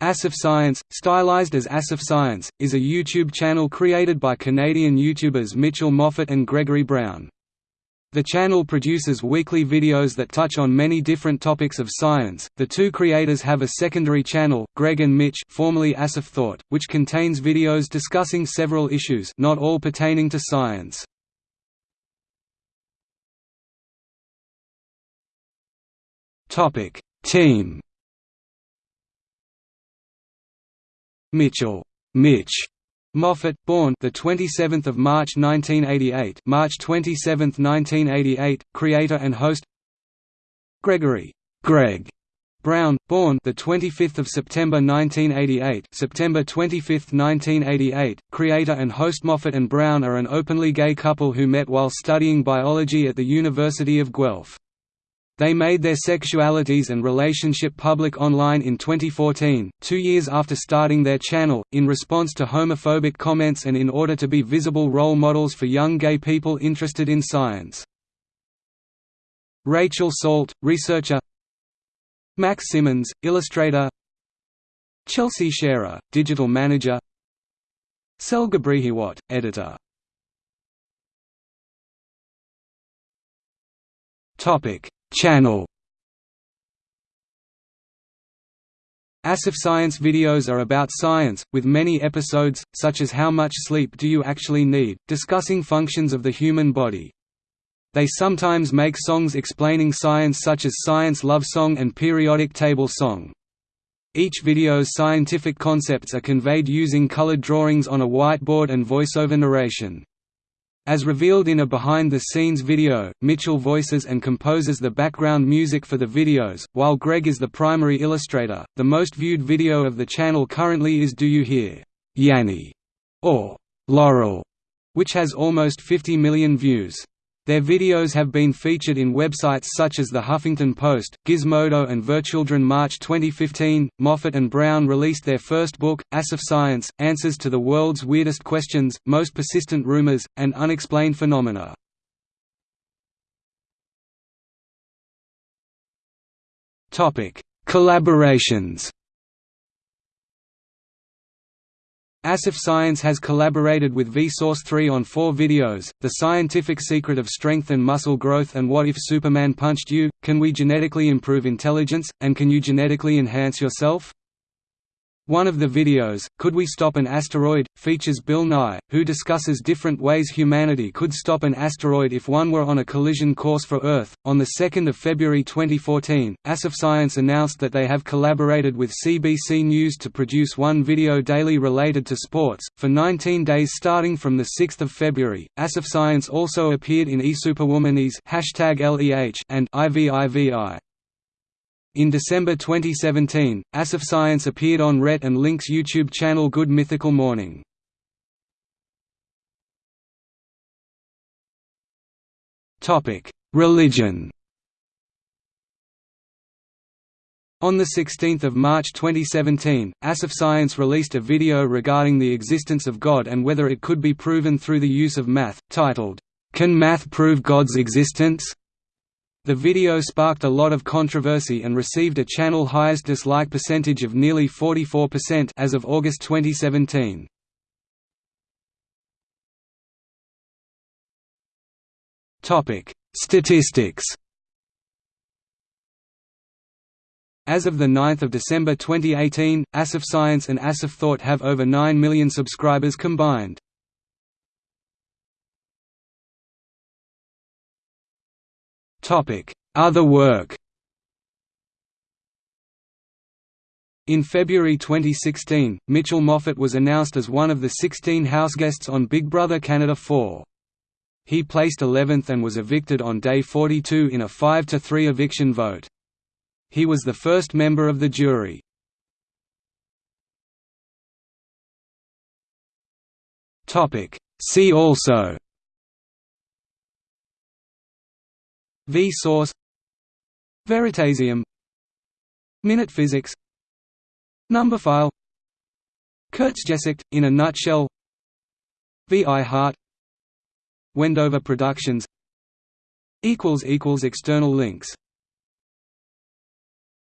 AsapSCIENCE, stylized as ASAPScience, is a YouTube channel created by Canadian YouTubers Mitchell Moffat and Gregory Brown. The channel produces weekly videos that touch on many different topics of science. The two creators have a secondary channel, Greg and Mitch, formerly AsapTHOUGHT, which contains videos discussing several issues, not all pertaining to science. Topic: Team Mitchell, Mitch Moffat, born the 27th of March 1988, March 27, 1988, creator and host. Gregory, Greg Brown, born the 25th of September 1988, September 25, 1988, creator and host. Moffat and Brown are an openly gay couple who met while studying biology at the University of Guelph. They made their sexualities and relationship public online in 2014, two years after starting their channel, in response to homophobic comments and in order to be visible role models for young gay people interested in science. Rachel Salt, researcher. Max Simmons, illustrator. Chelsea Scherer, digital manager. Selga Brihiwat, editor. Topic Channel AsapSCIENCE videos are about science, with many episodes, such as How Much Sleep Do You Actually Need?, discussing functions of the human body. They sometimes make songs explaining science such as Science Love Song and Periodic Table Song. Each video's scientific concepts are conveyed using colored drawings on a whiteboard and voiceover narration. As revealed in a behind-the-scenes video, Mitchell voices and composes the background music for the videos, while Greg is the primary illustrator. The most viewed video of the channel currently is Do You Hear, Yanni, or Laurel, which has almost 50 million views. Their videos have been featured in websites such as The Huffington Post, Gizmodo and Virchildren. March 2015, Moffat and Brown released their first book, AsapSCIENCE, Answers to the World's Weirdest Questions, Most Persistent Rumors, and Unexplained Phenomena. Collaborations AsapSCIENCE has collaborated with Vsauce 3 on four videos, The Scientific Secret of Strength and Muscle Growth and What If Superman Punched You, Can We Genetically Improve Intelligence, and Can You Genetically Enhance Yourself? One of the videos, Could We Stop an Asteroid?, features Bill Nye, who discusses different ways humanity could stop an asteroid if one were on a collision course for Earth. On 2 February 2014, AsapSCIENCE announced that they have collaborated with CBC News to produce one video daily related to sports, for 19 days starting from 6 February. AsapSCIENCE also appeared in eSuperwomanies and IVIVI. In December 2017, AsapSCIENCE appeared on Rhett and Link's YouTube channel Good Mythical Morning. Religion On 16 March 2017, AsapSCIENCE released a video regarding the existence of God and whether it could be proven through the use of math, titled, "'Can Math Prove God's Existence?' The video sparked a lot of controversy and received a channel highest dislike percentage of nearly 44% as of August 2017. Topic: Statistics. As of 9 December 2018, AsapSCIENCE and AsapTHOUGHT have over 9 million subscribers combined. Other work In February 2016, Mitchell Moffat was announced as one of the 16 houseguests on Big Brother Canada 4. He placed 11th and was evicted on day 42 in a 5–3 eviction vote. He was the first member of the jury. See also Vsauce Veritasium Minute physics Numberphile Kurzgesagt, in a nutshell Vi Hart Wendover Productions External links